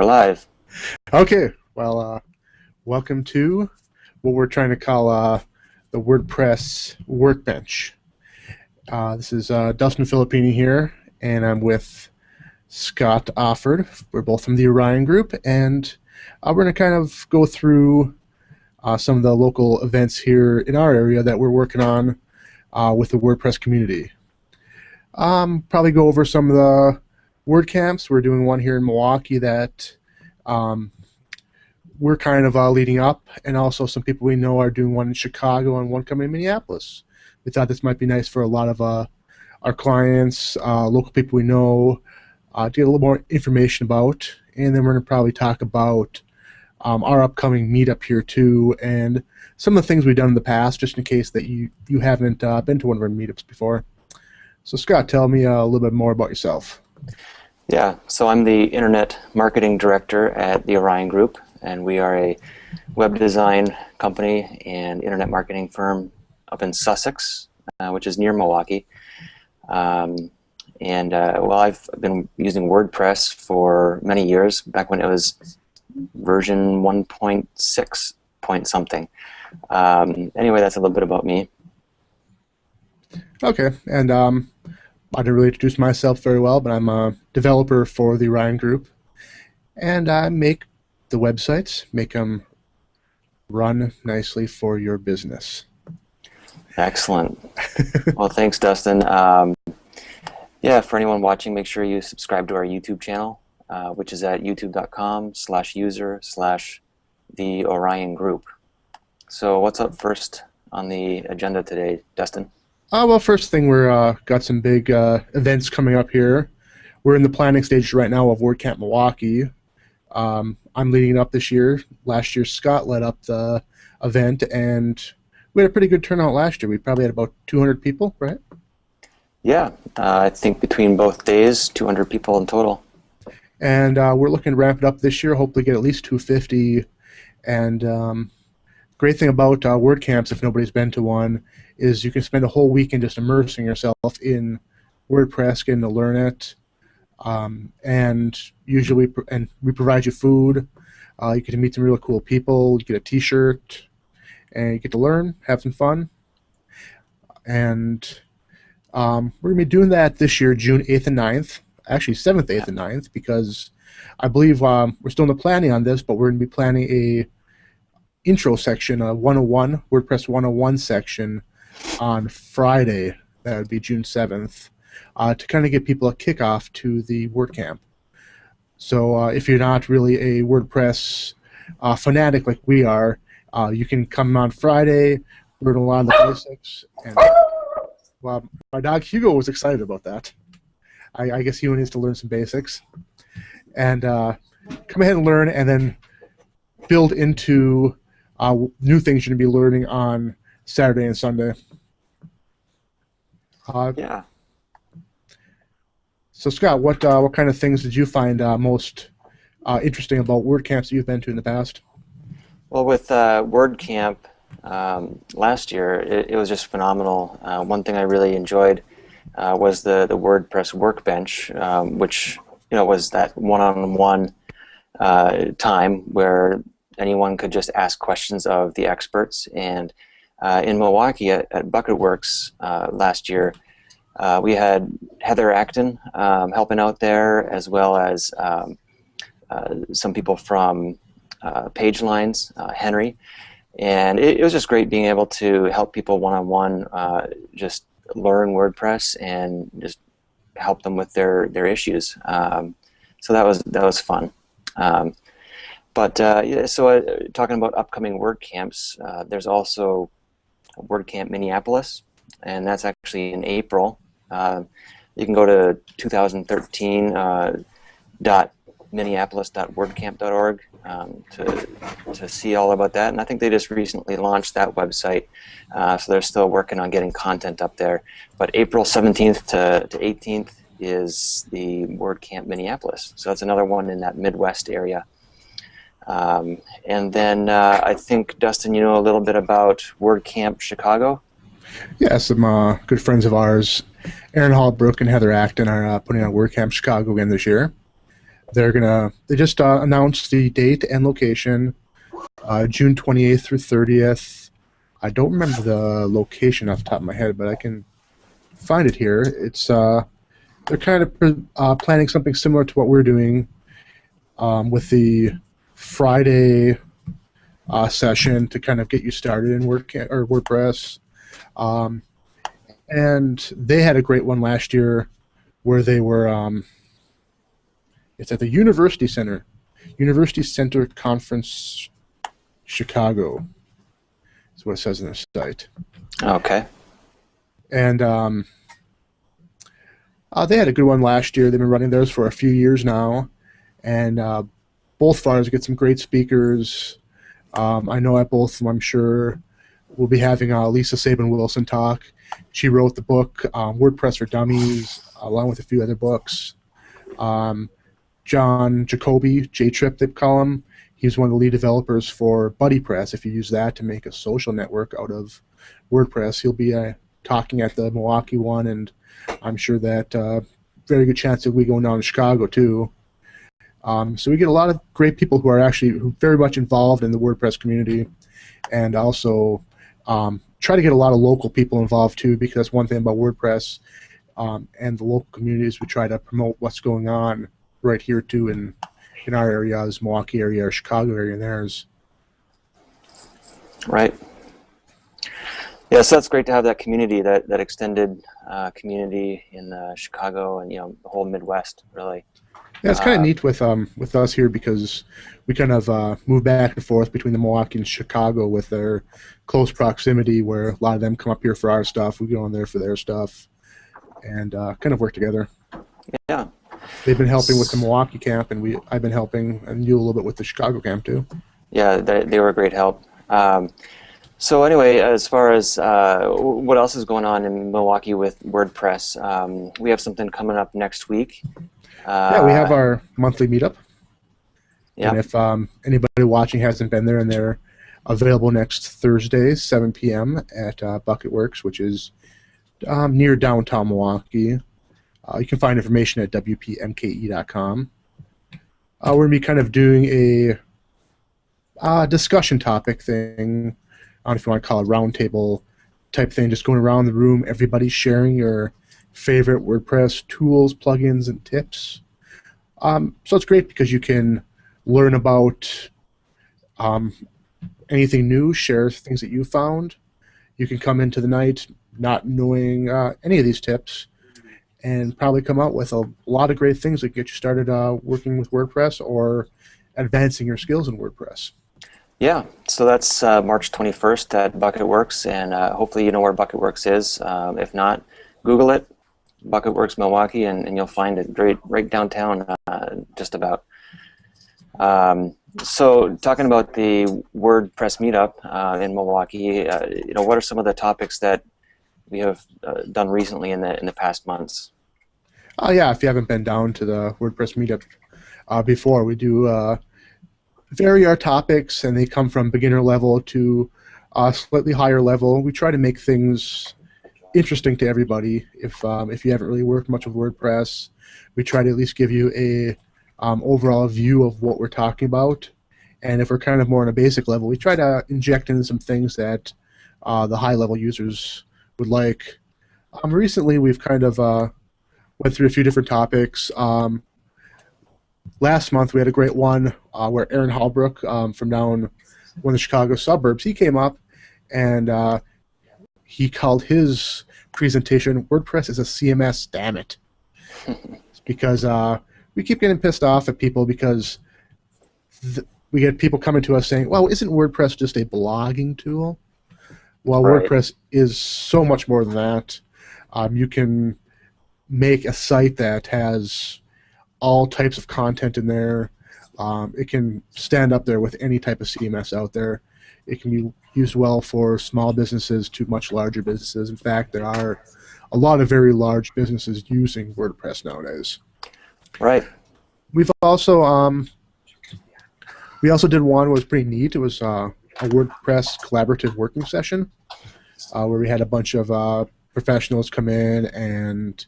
We're live. Okay, well, uh, welcome to what we're trying to call uh, the WordPress Workbench. Uh, this is uh, Dustin Filippini here, and I'm with Scott Offord. We're both from the Orion Group, and uh, we're going to kind of go through uh, some of the local events here in our area that we're working on with the WordPress community. Um, probably go over some of the WordCamps. We're doing one here in Milwaukee that um, we're kind of uh, leading up, and also some people we know are doing one in Chicago and one coming in Minneapolis. We thought this might be nice for a lot of uh, our clients, uh, local people we know, uh, to get a little more information about. And then we're going to probably talk about um, our upcoming meetup here too, and some of the things we've done in the past, just in case that you you haven't uh, been to one of our meetups before. So Scott, tell me uh, a little bit more about yourself. Yeah, so I'm the Internet Marketing Director at the Orion Group, and we are a web design company and internet marketing firm up in Sussex, uh, which is near Milwaukee. Um, and uh, well, I've been using WordPress for many years, back when it was version 1.6 point something. Um, anyway, that's a little bit about me. Okay, and um, I didn't really introduce myself very well, but I'm a developer for the Orion Group, and I make the websites, make them run nicely for your business. Excellent. well, thanks, Dustin. Um, yeah, for anyone watching, make sure you subscribe to our YouTube channel, uh, which is at youtube.com slash user slash the Orion Group. So what's up first on the agenda today, Dustin? Uh, well, first thing, we're uh, got some big uh, events coming up here. We're in the planning stage right now of WordCamp Milwaukee. Um, I'm leading it up this year. Last year, Scott led up the event, and we had a pretty good turnout last year. We probably had about 200 people, right? Yeah, uh, I think between both days, 200 people in total. And uh, we're looking to ramp it up this year. Hopefully, get at least 250. And um, great thing about uh, WordCamps, if nobody's been to one, is you can spend a whole weekend just immersing yourself in WordPress, getting to learn it. Um, and usually, and we provide you food. Uh, you get to meet some really cool people. You get a T-shirt, and you get to learn, have some fun. And um, we're gonna be doing that this year, June 8th and 9th. Actually, 7th, 8th, and 9th, because I believe um, we're still in the planning on this, but we're gonna be planning a intro section, a 101 WordPress 101 section on Friday. That would be June 7th, uh, to kind of get people a kickoff to the WordCamp. So uh, if you're not really a WordPress uh, fanatic like we are, uh, you can come on Friday, learn a lot of the basics. And well, my dog Hugo was excited about that. I, I guess he needs to learn some basics. And uh, come ahead and learn, and then build into uh, new things you're going to be learning on Saturday and Sunday. Uh, yeah. So Scott, what uh, what kind of things did you find uh, most uh, interesting about WordCamps that you've been to in the past? Well, with uh, WordCamp um, last year, it, it, was just phenomenal. Uh, one thing I really enjoyed uh, was the the WordPress Workbench, um, which you know was that one-on-one time where anyone could just ask questions of the experts and uh, in Milwaukee at, at Bucketworks uh, last year, uh, we had Heather Acton um, helping out there, as well as um, uh, some people from uh, Pagelines, uh, Henry, and it, it, was just great being able to help people one-on-one just learn WordPress and just help them with their their issues. Um, so that was that was fun. Um, but yeah, so talking about upcoming WordCamps, there's also WordCamp Minneapolis, and that's actually in April. Uh, you can go to 2013 uh, dot um, to, to see all about that. And I think they just recently launched that website, uh, so they're still working on getting content up there. But April 17th to, to 18th is the WordCamp Minneapolis. So that's another one in that Midwest area. Um, and then uh, I think, Dustin, you know a little bit about WordCamp Chicago? Yeah, some uh, good friends of ours, Aaron Holbrook and Heather Acton, are uh, putting on WordCamp Chicago again this year. they're gonna they just uh, announced the date and location, uh, June 28th through 30th. I don't remember the location off the top of my head, but I can find it here. It's uh, they're kind of planning something similar to what we're doing um, with the Friday uh, session to kind of get you started in Word or WordPress. Um, and they had a great one last year where they were. Um, it's at the University Center, University Center Conference, Chicago. That's what it says in their site. Okay. And um, uh, they had a good one last year. They've been running theirs for a few years now, and uh, both fires get some great speakers. Um, I know at both of them, I'm sure we'll be having uh, Lisa Sabin Wilson talk. She wrote the book um, WordPress for Dummies, along with a few other books. Um, John Jacoby, J Trip, they call him. He's one of the lead developers for BuddyPress. If you use that to make a social network out of WordPress, he'll be uh, talking at the Milwaukee one, and I'm sure that uh, very good chance that we going down to Chicago too. Um, so we get a lot of great people who are actually very much involved in the WordPress community, and also um, try to get a lot of local people involved too, because one thing about WordPress um, and the local communities, we try to promote what's going on right here too in in our area, this Milwaukee area or Chicago area, and theirs. Right. Yeah, so that's great to have that community, that that extended uh, community in uh, Chicago and you know the whole Midwest, really. Yeah, it's kind of uh, neat with um with us here because we kind of uh, move back and forth between the Milwaukee and Chicago with their close proximity, where a lot of them come up here for our stuff, we go on there for their stuff, and uh, kind of work together. Yeah, They've been helping with the Milwaukee camp, and we I've been helping and you a little bit with the Chicago camp too. Yeah, they, they were a great help. Um, so anyway, as far as uh, what else is going on in Milwaukee with WordPress, um, we have something coming up next week. Uh, yeah, we have our monthly meetup. Yeah. And if um, anybody watching hasn't been there, and they're available next Thursday, 7 p.m. at uh, Bucketworks, which is um, near downtown Milwaukee. Uh, you can find information at wpmke.com. Uh, we're going to be kind of doing a uh, discussion topic thing. I don't know if you want to call it roundtable type thing, just going around the room, everybody sharing your favorite WordPress tools, plugins, and tips. Um, so it's great because you can learn about um, anything new, share things that you found. You can come into the night not knowing uh, any of these tips and probably come out with a lot of great things that get you started uh, working with WordPress or advancing your skills in WordPress. Yeah, so that's uh, March 21st at Bucketworks, and uh, hopefully you know where Bucketworks is. Um, if not, Google it, Bucketworks Milwaukee, and, and you'll find it right, right downtown, uh, just about. Um, so talking about the WordPress meetup uh, in Milwaukee, uh, you know, what are some of the topics that we have uh, done recently in the in the past months. Oh yeah, if you haven't been down to the WordPress meetup uh, before, we do uh, vary our topics, and they come from beginner level to uh, slightly higher level. We try to make things interesting to everybody. If um, if you haven't really worked much with WordPress, we try to at least give you a um, overall view of what we're talking about. And if we're kind of more on a basic level, we try to inject in some things that uh, the high level users would like. Um, recently, we've kind of uh, went through a few different topics. Um, last month, we had a great one uh, where Aaron Holbrook um, from down one of the Chicago suburbs, he came up and uh, he called his presentation WordPress is a CMS, damn it. because uh, we keep getting pissed off at people because we get people coming to us saying, well, isn't WordPress just a blogging tool? Well, right. WordPress is so much more than that. Um, you can make a site that has all types of content in there. Um, it can stand up there with any type of CMS out there. It can be used well for small businesses to much larger businesses. In fact, there are a lot of very large businesses using WordPress nowadays. Right. We've also um, we also did one that was pretty neat. It was uh, a WordPress collaborative working session uh, where we had a bunch of uh, professionals come in and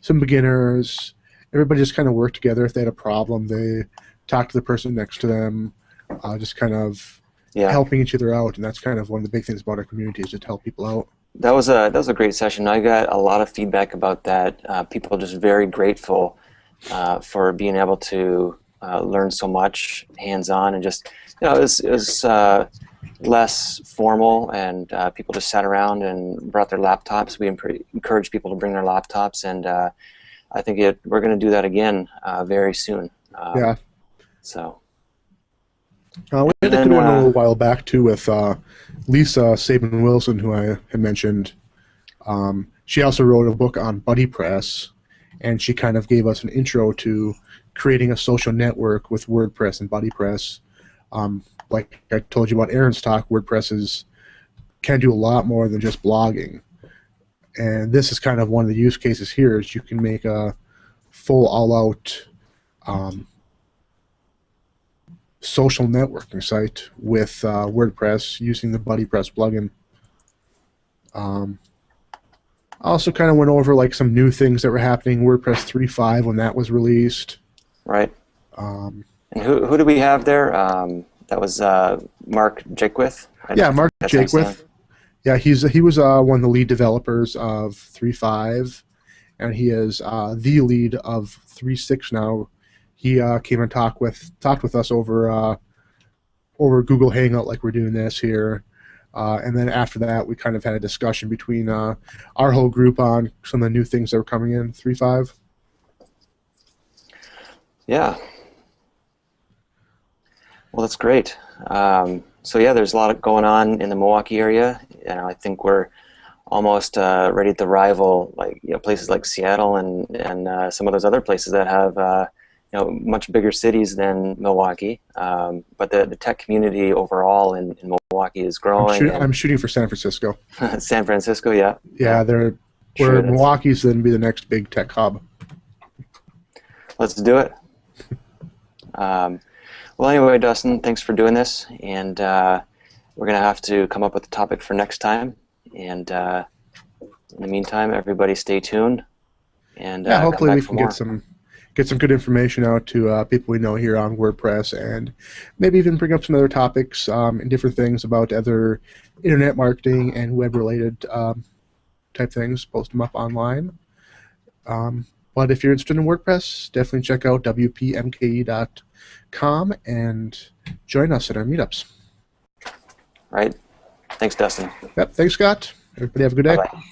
some beginners, everybody just kind of worked together. If they had a problem, they talked to the person next to them, uh, just kind of Yeah. helping each other out. And that's kind of one of the big things about our community is just help people out. That was a that was a great session. I got a lot of feedback about that. Uh, people just very grateful uh, for being able to uh, learn so much hands-on and just you know it was, it was uh, less formal and uh, people just sat around and brought their laptops. We encourage people to bring their laptops and uh, I think it, we're going to do that again uh, very soon. Uh, Yeah. So Uh, we had a good one a uh, little while back too with uh, Lisa Sabin Wilson, who I had mentioned. Um, she also wrote a book on Buddy Press, and she kind of gave us an intro to creating a social network with WordPress and Buddy Press. Um, like I told you about Aaron's talk, WordPress is, can do a lot more than just blogging. And this is kind of one of the use cases here is you can make a full all-out um, social networking site with uh, WordPress using the BuddyPress plugin. Um, I also kind of went over like some new things that were happening. WordPress 3.5 when that was released. right. Um, And who who do we have there? Um, that was uh, Mark Jaquith. Yeah, Mark That's what I'm saying. Jaquith. Yeah, he's he was uh, one of the lead developers of 3.5, and he is uh, the lead of 3.6 now. He uh, came and talked with talked with us over uh, over Google Hangout like we're doing this here. Uh, and then after that, we kind of had a discussion between uh, our whole group on some of the new things that were coming in three five. Yeah. Well, that's great. Um, so yeah, there's a lot going on in the Milwaukee area, and I think we're almost uh, ready to rival like you know places like Seattle and and uh, some of those other places that have you know much bigger cities than Milwaukee. Um, but the the tech community overall in, in Milwaukee is I'm, growing. shoot, I'm shooting for San Francisco. San Francisco, yeah. Yeah, they're Sure where. Milwaukee's then be the next big tech hub. Let's do it. Um, well, anyway, Dustin, thanks for doing this, and uh, we're gonna have to come up with a topic for next time. And uh, in the meantime, everybody stay tuned. And yeah, uh, hopefully we can get some get some good information out to uh, people we know here on WordPress, and maybe even bring up some other topics um, and different things about other internet marketing and web related um, type things. Post them up online. Um, but if you're interested in WordPress, definitely check out wpmke.com and join us at our meetups. Right. Thanks, Dustin. Yep. Thanks, Scott. Everybody have a good day. Bye bye.